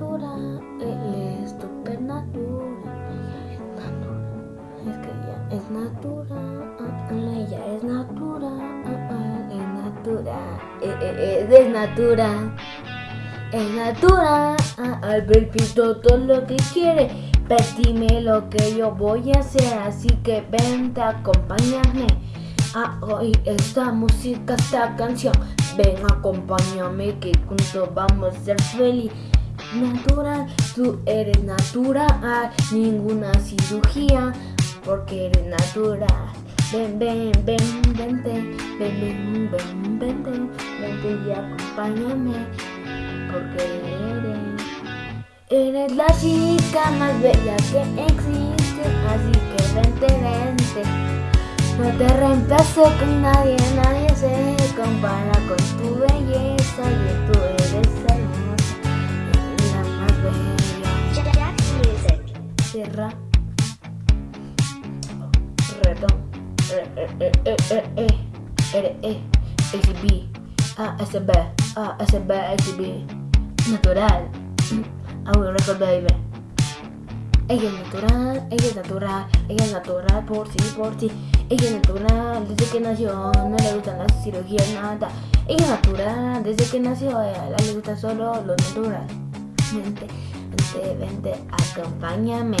natural, él es super natural. Es que ella es natural, ella es natural, es natural, es natural. Es natural, al pito todo lo que quiere, dime lo que yo voy a hacer, así que vente, acompáñame a oír esta música, esta canción. Ven, acompáñame que juntos vamos a ser feliz. Natural, tú eres natural, ninguna cirugía, porque eres natural. Ven, ven, ven, vente, ven, ven, ven, vente, vente y acompáñame, porque eres, eres la chica más bella que existe, así que vente, vente. No te reemplazo con nadie, nadie se Redón. Eh, eh, eh, eh, eh, eh. R, E, S, B. A, S, B. A, S, B, S, B. Natural. Will record baby. Ella es natural, ella es natural, ella es natural por sí, por sí. Ella es natural desde que nació, no le gustan las cirugías, nada. Ella es natural desde que nació, a ella le gusta solo lo natural. Vente, vente, vente, acompáñame.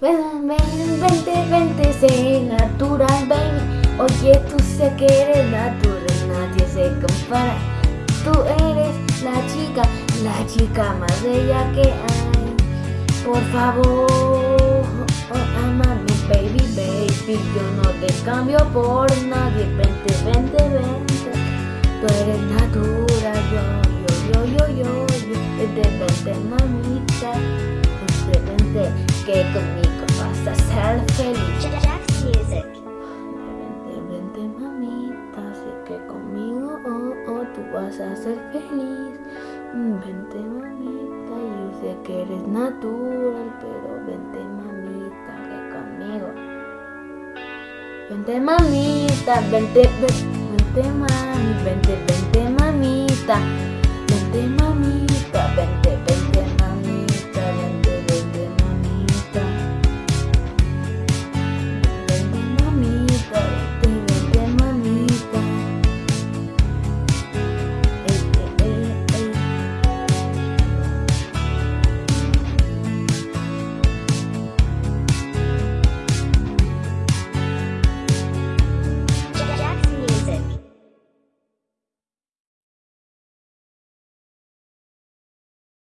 Ven, ven, vente, vente, sé natural, baby. Oye, tú sé que eres natural, nadie se compara. Tú eres la chica, la chica más bella que hay. Por favor, oh, amame, baby, baby. Yo no te cambio por nadie. Vente, vente, vente. Tú eres natural, yo, yo, yo, yo, yo. yo. Vente, vente, mamita. Vente, vente, que Vente, vente, mamita. Sé que conmigo, oh, oh, tú vas a ser feliz. Vente, mamita. Yo sé que eres natural, pero vente, mamita, que conmigo. Vente, mamita. Vente, vente, vente, mami. Vente, vente, mamita.